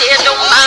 shit don't